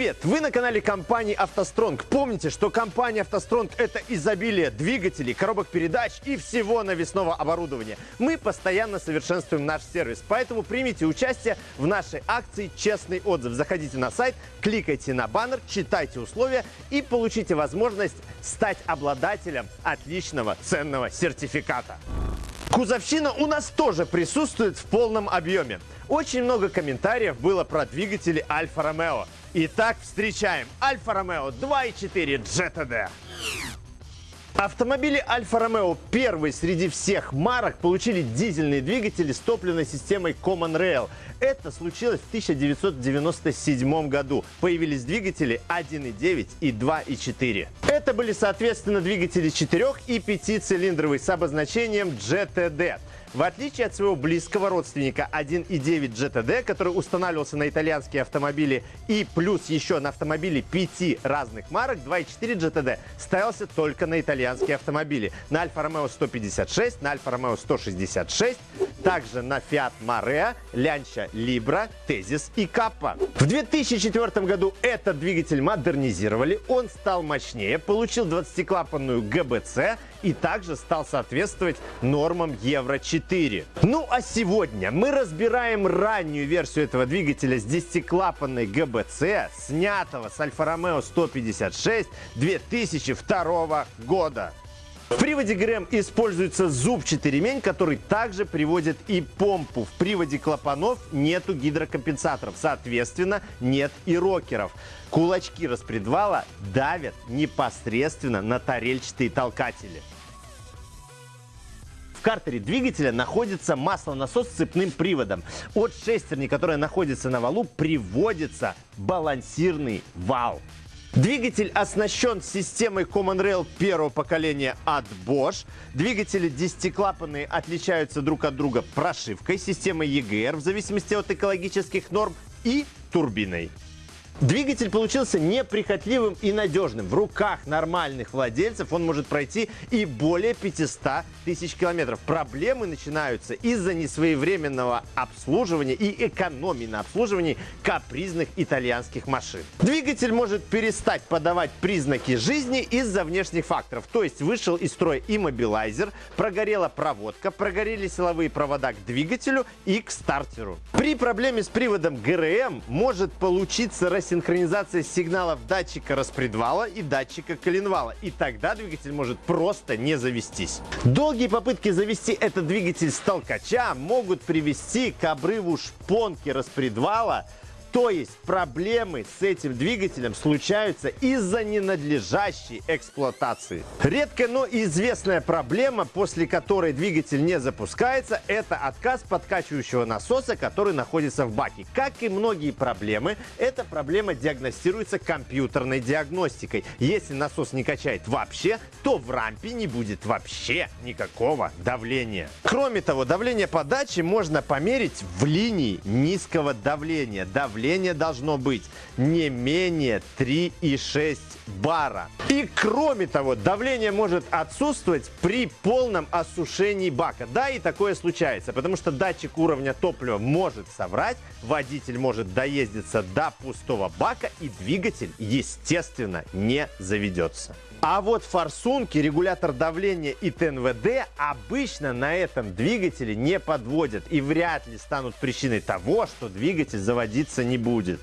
Привет! Вы на канале компании «АвтоСтронг». Помните, что компания «АвтоСтронг» — это изобилие двигателей, коробок передач и всего навесного оборудования. Мы постоянно совершенствуем наш сервис, поэтому примите участие в нашей акции «Честный отзыв». Заходите на сайт, кликайте на баннер, читайте условия и получите возможность стать обладателем отличного ценного сертификата. Кузовщина у нас тоже присутствует в полном объеме. Очень много комментариев было про двигатели Альфа Ромео. Итак, встречаем Альфа Ромео 2.4 GTD. Автомобили Альфа Ромео первые среди всех марок получили дизельные двигатели с топливной системой Common Rail. Это случилось в 1997 году. Появились двигатели 1.9 и 2.4. Это были, соответственно, двигатели 4 и 5-цилиндровые с обозначением GTD. В отличие от своего близкого родственника 1.9 GTD, который устанавливался на итальянские автомобили и плюс еще на автомобили пяти разных марок, 2.4 GTD ставился только на итальянские автомобили. На Альфа Ромео 156, на Альфа Ромео 166, также на Fiat Marea, Lancia Libra, Tezis и Kappa. В 2004 году этот двигатель модернизировали, он стал мощнее, получил 20-клапанную ГБЦ и также стал соответствовать нормам Евро-4. Ну а сегодня мы разбираем раннюю версию этого двигателя с 10-клапанной ГБЦ, снятого с Альфа Ромео 156 2002 года. В приводе ГРМ используется зубчатый ремень, который также приводит и помпу. В приводе клапанов нету гидрокомпенсаторов, соответственно, нет и рокеров. Кулачки распредвала давят непосредственно на тарельчатые толкатели. В картере двигателя находится маслонасос с цепным приводом. От шестерни, которая находится на валу, приводится балансирный вал. Двигатель оснащен системой Common Rail первого поколения от Bosch. Двигатели десятиклапанные отличаются друг от друга прошивкой, системой EGR в зависимости от экологических норм и турбиной. Двигатель получился неприхотливым и надежным. В руках нормальных владельцев он может пройти и более 500 тысяч километров. Проблемы начинаются из-за несвоевременного обслуживания и экономии на обслуживании капризных итальянских машин. Двигатель может перестать подавать признаки жизни из-за внешних факторов. То есть вышел из строя иммобилайзер, прогорела проводка, прогорели силовые провода к двигателю и к стартеру. При проблеме с приводом ГРМ может получиться рассеяние синхронизация сигналов датчика распредвала и датчика коленвала. И тогда двигатель может просто не завестись. Долгие попытки завести этот двигатель с толкача могут привести к обрыву шпонки распредвала то есть проблемы с этим двигателем случаются из-за ненадлежащей эксплуатации. Редкая, но известная проблема, после которой двигатель не запускается, это отказ подкачивающего насоса, который находится в баке. Как и многие проблемы, эта проблема диагностируется компьютерной диагностикой. Если насос не качает вообще, то в рампе не будет вообще никакого давления. Кроме того, давление подачи можно померить в линии низкого давления. Давление давление должно быть не менее 3,6 бара. И кроме того, давление может отсутствовать при полном осушении бака. Да, и такое случается, потому что датчик уровня топлива может соврать, водитель может доездиться до пустого бака и двигатель, естественно, не заведется. А вот форсунки, регулятор давления и ТНВД обычно на этом двигателе не подводят и вряд ли станут причиной того, что двигатель заводиться не будет.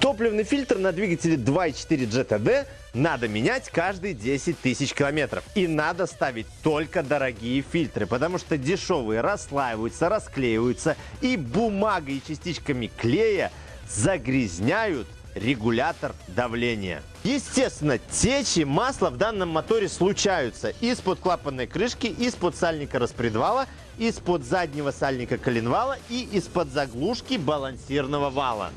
Топливный фильтр на двигателе 2.4 GTD надо менять каждые 10 тысяч километров. И надо ставить только дорогие фильтры, потому что дешевые расслаиваются, расклеиваются и бумагой и частичками клея загрязняют регулятор давления. Естественно, течи масла в данном моторе случаются из-под клапанной крышки, из-под сальника распредвала, из-под заднего сальника коленвала и из-под заглушки балансирного вала.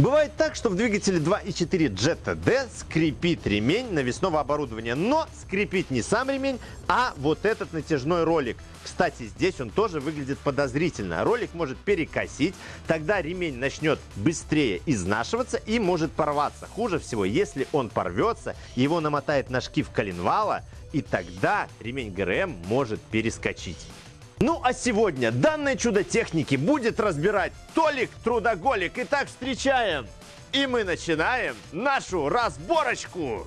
Бывает так, что в двигателе 2.4 GTD скрипит ремень навесного оборудования, но скрипит не сам ремень, а вот этот натяжной ролик. Кстати, здесь он тоже выглядит подозрительно. Ролик может перекосить, тогда ремень начнет быстрее изнашиваться и может порваться. Хуже всего, если он порвется, его намотает на шкив коленвала, и тогда ремень ГРМ может перескочить. Ну а сегодня данное чудо техники будет разбирать Толик Трудоголик. Итак, встречаем И мы начинаем нашу разборочку.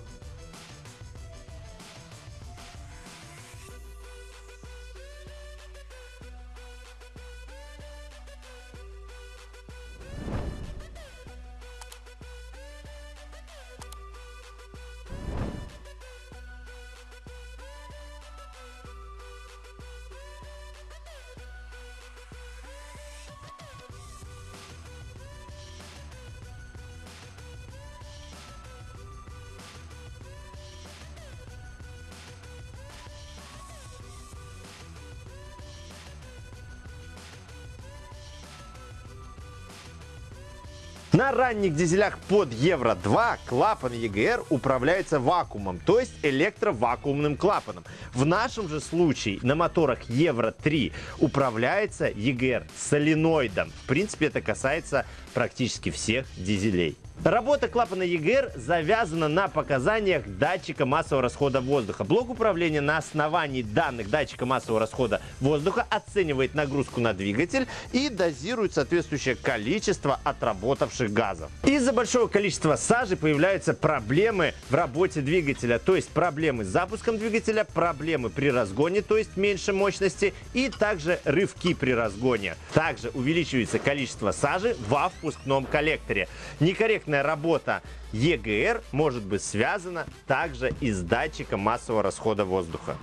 На ранних дизелях под Евро-2 клапан EGR управляется вакуумом, то есть электровакуумным клапаном. В нашем же случае на моторах Евро-3 управляется EGR соленоидом. В принципе, это касается практически всех дизелей. Работа клапана EGR завязана на показаниях датчика массового расхода воздуха. Блок управления на основании данных датчика массового расхода воздуха оценивает нагрузку на двигатель и дозирует соответствующее количество отработавших газов. Из-за большого количества сажи появляются проблемы в работе двигателя, то есть проблемы с запуском двигателя, проблемы при разгоне, то есть меньше мощности и также рывки при разгоне. Также увеличивается количество сажи во впускном коллекторе. Некорректно корректная работа EGR может быть связана также и с датчиком массового расхода воздуха.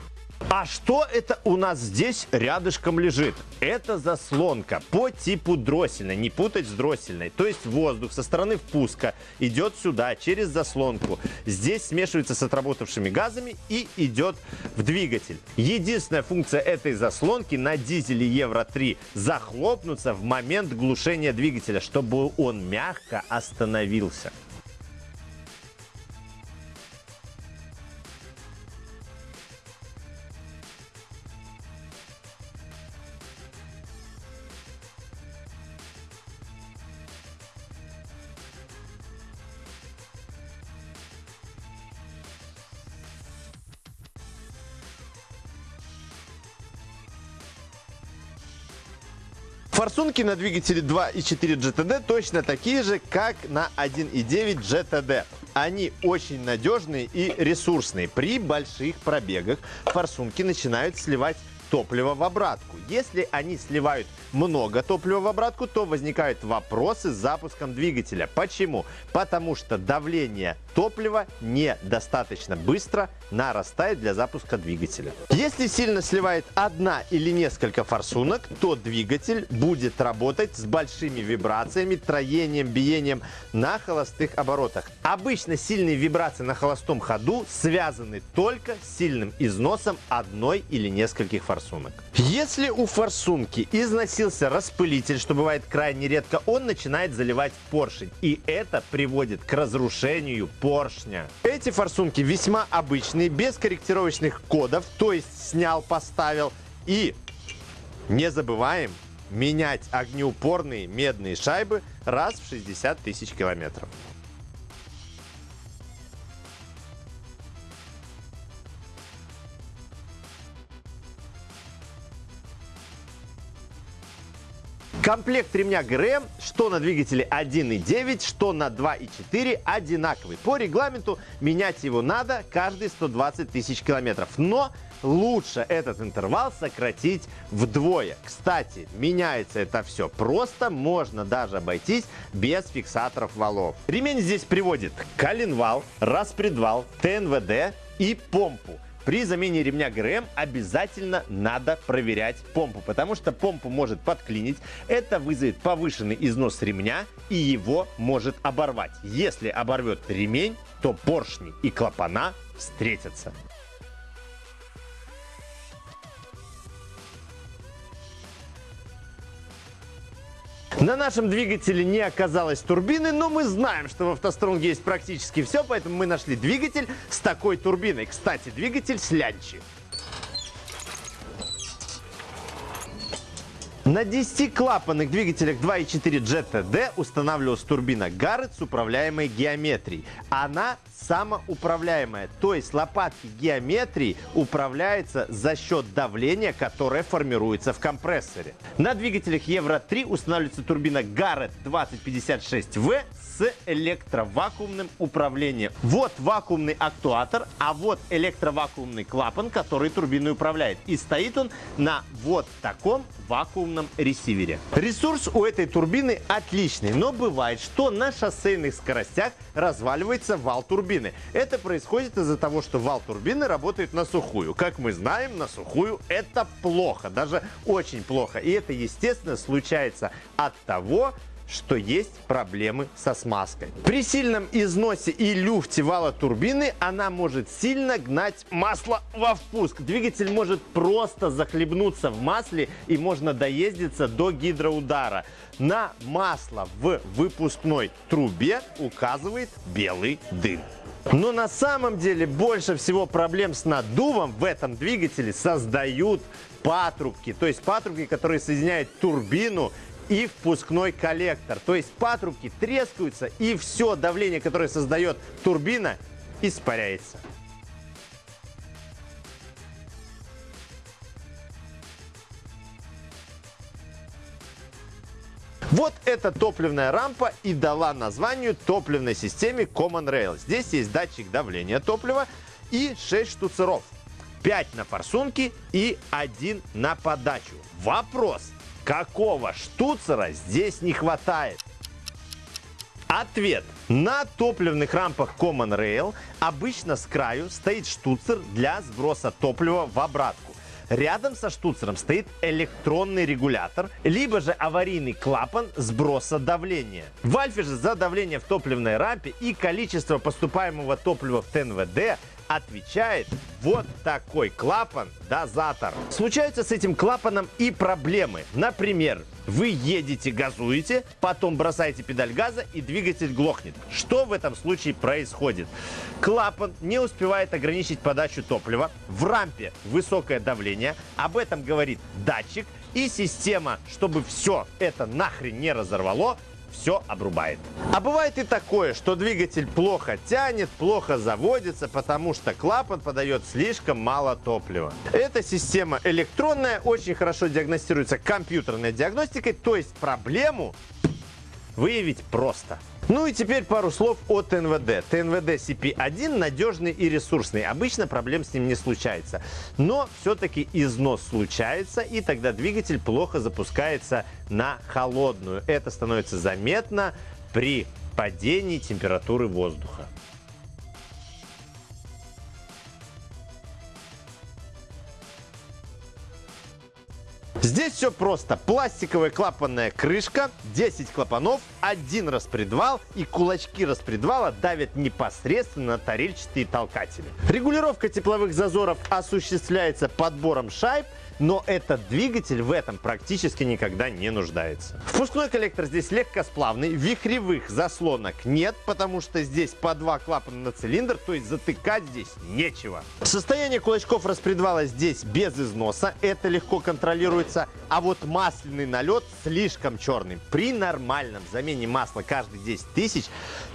А что это у нас здесь рядышком лежит? Это заслонка по типу дроссельной, не путать с дроссельной. То есть воздух со стороны впуска идет сюда через заслонку. Здесь смешивается с отработавшими газами и идет в двигатель. Единственная функция этой заслонки на дизеле Евро-3 захлопнуться в момент глушения двигателя, чтобы он мягко остановился. Форсунки на двигателе 2.4 GTD точно такие же, как на 1.9 GTD. Они очень надежные и ресурсные. При больших пробегах форсунки начинают сливать топливо в обратку. Если они сливают много топлива в обратку, то возникают вопросы с запуском двигателя. Почему? Потому что давление топлива недостаточно быстро нарастает для запуска двигателя. Если сильно сливает одна или несколько форсунок, то двигатель будет работать с большими вибрациями, троением, биением на холостых оборотах. Обычно сильные вибрации на холостом ходу связаны только с сильным износом одной или нескольких форсунок. Если у форсунки износился распылитель, что бывает крайне редко, он начинает заливать поршень. И это приводит к разрушению поршня. Эти форсунки весьма обычные, без корректировочных кодов, то есть снял, поставил. И не забываем менять огнеупорные медные шайбы раз в 60 тысяч километров. Комплект ремня ГРМ, что на двигателе 1.9, что на 2.4 одинаковый. По регламенту менять его надо каждые 120 тысяч километров. Но лучше этот интервал сократить вдвое. Кстати, меняется это все просто, можно даже обойтись без фиксаторов валов. Ремень здесь приводит коленвал, распредвал, ТНВД и помпу. При замене ремня ГРМ обязательно надо проверять помпу, потому что помпу может подклинить. Это вызовет повышенный износ ремня и его может оборвать. Если оборвет ремень, то поршни и клапана встретятся. На нашем двигателе не оказалось турбины, но мы знаем, что в автостронге есть практически все, поэтому мы нашли двигатель с такой турбиной. Кстати, двигатель с На 10-клапанных двигателях 2.4 GTD устанавливалась турбина Garrett с управляемой геометрией. Она самоуправляемая, то есть лопатки геометрии управляются за счет давления, которое формируется в компрессоре. На двигателях Евро-3 устанавливается турбина Garrett 2056V с электровакуумным управлением. Вот вакуумный актуатор, а вот электровакуумный клапан, который турбиной управляет. И стоит он на вот таком вакуумном ресивере. Ресурс у этой турбины отличный, но бывает, что на шоссейных скоростях разваливается вал турбины. Это происходит из-за того, что вал турбины работает на сухую. Как мы знаем, на сухую это плохо, даже очень плохо. И это, естественно, случается от того, что есть проблемы со смазкой. При сильном износе и люфте вала турбины она может сильно гнать масло во впуск. Двигатель может просто захлебнуться в масле и можно доездиться до гидроудара. На масло в выпускной трубе указывает белый дым. Но на самом деле больше всего проблем с наддувом в этом двигателе создают патрубки. То есть патрубки, которые соединяют турбину и впускной коллектор. То есть патрубки трескаются и все давление, которое создает турбина, испаряется. Вот эта топливная рампа и дала названию топливной системе Common Rail. Здесь есть датчик давления топлива и 6 штуцеров. 5 на форсунке и 1 на подачу. Вопрос, Какого штуцера здесь не хватает? Ответ. На топливных рампах Common Rail обычно с краю стоит штуцер для сброса топлива в обратку. Рядом со штуцером стоит электронный регулятор, либо же аварийный клапан сброса давления. В Альфе же за давление в топливной рампе и количество поступаемого топлива в ТНВД отвечает вот такой клапан-дозатор. Случаются с этим клапаном и проблемы. Например, вы едете, газуете, потом бросаете педаль газа и двигатель глохнет. Что в этом случае происходит? Клапан не успевает ограничить подачу топлива. В рампе высокое давление. Об этом говорит датчик. И система, чтобы все это нахрен не разорвало, все обрубает. А бывает и такое, что двигатель плохо тянет, плохо заводится, потому что клапан подает слишком мало топлива. Эта система электронная, очень хорошо диагностируется компьютерной диагностикой, то есть проблему выявить просто. Ну и теперь пару слов о ТНВД. ТНВД CP1 надежный и ресурсный. Обычно проблем с ним не случается. Но все-таки износ случается, и тогда двигатель плохо запускается на холодную. Это становится заметно при падении температуры воздуха. Здесь все просто. Пластиковая клапанная крышка, 10 клапанов, один распредвал и кулачки распредвала давят непосредственно на тарельчатые толкатели. Регулировка тепловых зазоров осуществляется подбором шайб но этот двигатель в этом практически никогда не нуждается. Впускной коллектор здесь легкосплавный, вихревых заслонок нет, потому что здесь по два клапана на цилиндр, то есть затыкать здесь нечего. Состояние кулачков распредвала здесь без износа, это легко контролируется, а вот масляный налет слишком черный. При нормальном замене масла каждые 10 тысяч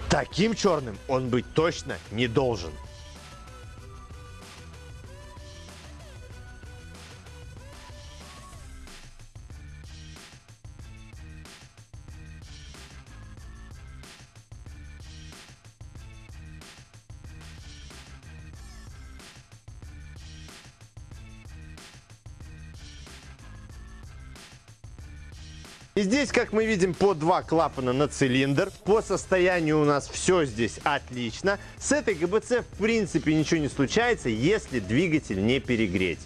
таким черным он быть точно не должен. И здесь, как мы видим, по два клапана на цилиндр. По состоянию у нас все здесь отлично. С этой ГБЦ в принципе ничего не случается, если двигатель не перегреть.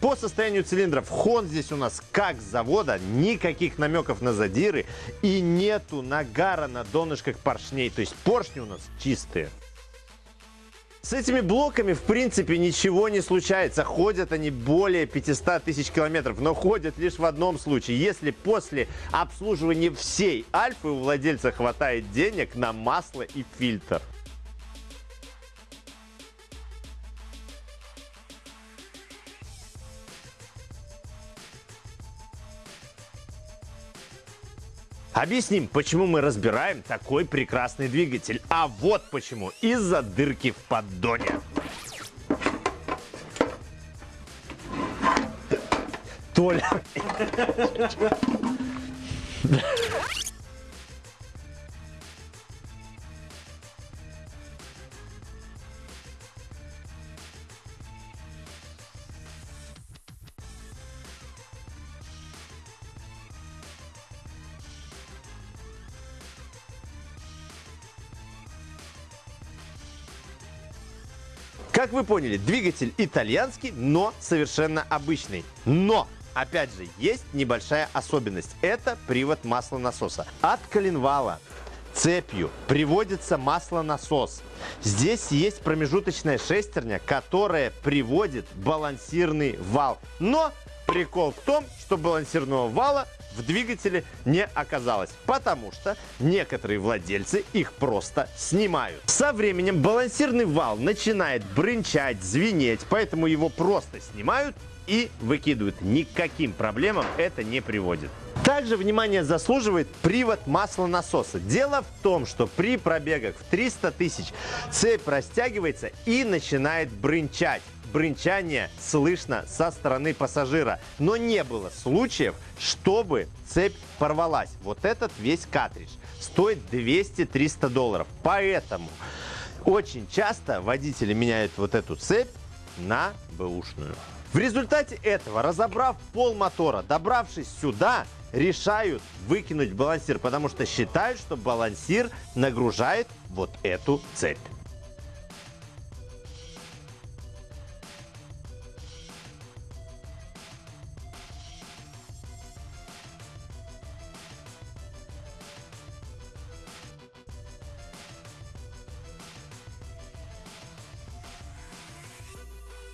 По состоянию цилиндров хон здесь у нас как с завода, никаких намеков на задиры и нету нагара на донышках поршней, то есть поршни у нас чистые. С этими блоками, в принципе, ничего не случается. Ходят они более 500 тысяч километров, но ходят лишь в одном случае. Если после обслуживания всей Альфы у владельца хватает денег на масло и фильтр. Объясним, почему мы разбираем такой прекрасный двигатель. А вот почему. Из-за дырки в поддоне. Толя. Как вы поняли, двигатель итальянский, но совершенно обычный. Но Опять же, есть небольшая особенность. Это привод маслонасоса. От коленвала цепью приводится маслонасос. Здесь есть промежуточная шестерня, которая приводит балансирный вал. Но прикол в том, что балансирного вала в двигателе не оказалось, потому что некоторые владельцы их просто снимают. Со временем балансирный вал начинает брынчать, звенеть, поэтому его просто снимают и выкидывают. Никаким проблемам это не приводит. Также внимание заслуживает привод маслонасоса. Дело в том, что при пробегах в 300 тысяч цепь растягивается и начинает брынчать. Брынчание слышно со стороны пассажира, но не было случаев, чтобы цепь порвалась. Вот этот весь картридж стоит 200-300 долларов. Поэтому очень часто водители меняют вот эту цепь на бэушную. В результате этого, разобрав пол мотора, добравшись сюда, решают выкинуть балансир, потому что считают, что балансир нагружает вот эту цепь.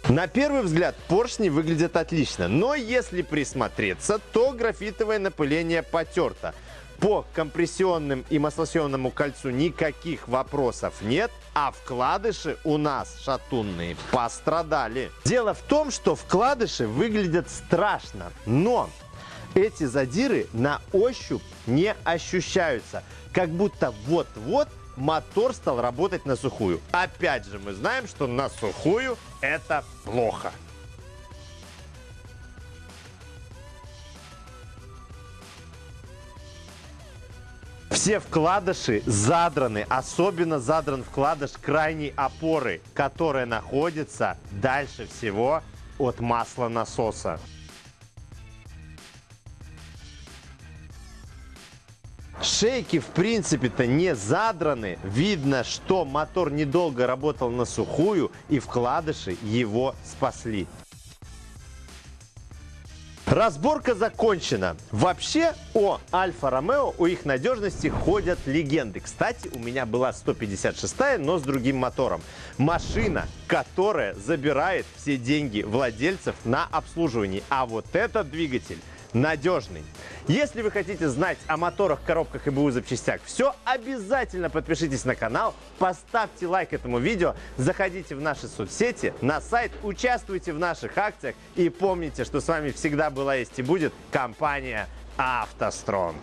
На первый взгляд поршни выглядят отлично, но если присмотреться, то графитовое напыление потерто. По компрессионным и маслосъемному кольцу никаких вопросов нет, а вкладыши у нас шатунные пострадали. Дело в том, что вкладыши выглядят страшно, но эти задиры на ощупь не ощущаются, как будто вот-вот мотор стал работать на сухую. Опять же, мы знаем, что на сухую это плохо. Все вкладыши задраны, особенно задран вкладыш крайней опоры, которая находится дальше всего от масла насоса. Шейки в принципе-то не задраны. Видно, что мотор недолго работал на сухую и вкладыши его спасли. Разборка закончена. Вообще о Альфа-Ромео, о их надежности ходят легенды. Кстати, у меня была 156 но с другим мотором. Машина, которая забирает все деньги владельцев на обслуживание. А вот этот двигатель надежный. Если вы хотите знать о моторах, коробках и БУ запчастях все, обязательно подпишитесь на канал, поставьте лайк этому видео, заходите в наши соцсети, на сайт, участвуйте в наших акциях и помните, что с вами всегда была есть и будет компания «АвтоСтронг».